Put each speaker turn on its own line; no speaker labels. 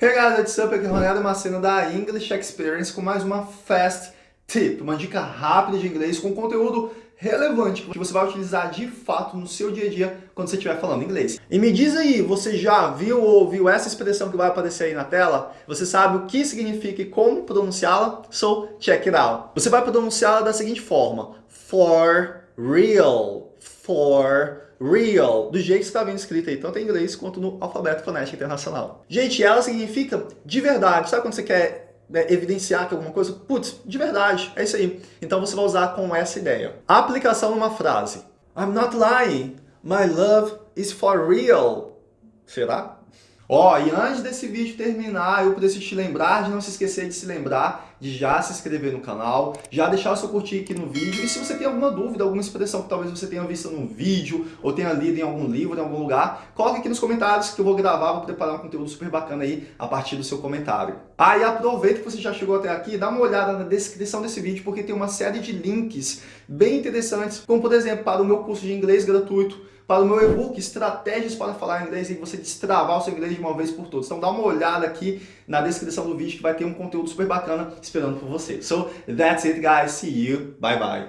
Hey guys, what's up? Aqui é Ronaldo Macena da English Experience com mais uma Fast Tip, uma dica rápida de inglês com conteúdo relevante que você vai utilizar de fato no seu dia a dia quando você estiver falando inglês. E me diz aí, você já viu ou ouviu essa expressão que vai aparecer aí na tela? Você sabe o que significa e como pronunciá-la? So, check it out. Você vai pronunciá-la da seguinte forma. For real. For real, do jeito que está vendo escrito aí, tanto em inglês quanto no alfabeto fonético internacional. Gente, ela significa de verdade. Sabe quando você quer né, evidenciar que alguma coisa? Putz, de verdade, é isso aí. Então você vai usar com essa ideia. Aplicação numa frase. I'm not lying. My love is for real. Será? Ó, oh, e antes desse vídeo terminar, eu preciso te lembrar de não se esquecer de se lembrar de já se inscrever no canal, já deixar o seu curtir aqui no vídeo. E se você tem alguma dúvida, alguma expressão que talvez você tenha visto num vídeo ou tenha lido em algum livro, em algum lugar, coloque aqui nos comentários que eu vou gravar, vou preparar um conteúdo super bacana aí a partir do seu comentário. Ah, e aproveita que você já chegou até aqui, dá uma olhada na descrição desse vídeo, porque tem uma série de links bem interessantes, como por exemplo, para o meu curso de inglês gratuito, para o meu e-book Estratégias para Falar Inglês e você destravar o seu inglês de uma vez por todas. Então dá uma olhada aqui na descrição do vídeo que vai ter um conteúdo super bacana esperando por você. So, that's it guys. See you. Bye bye.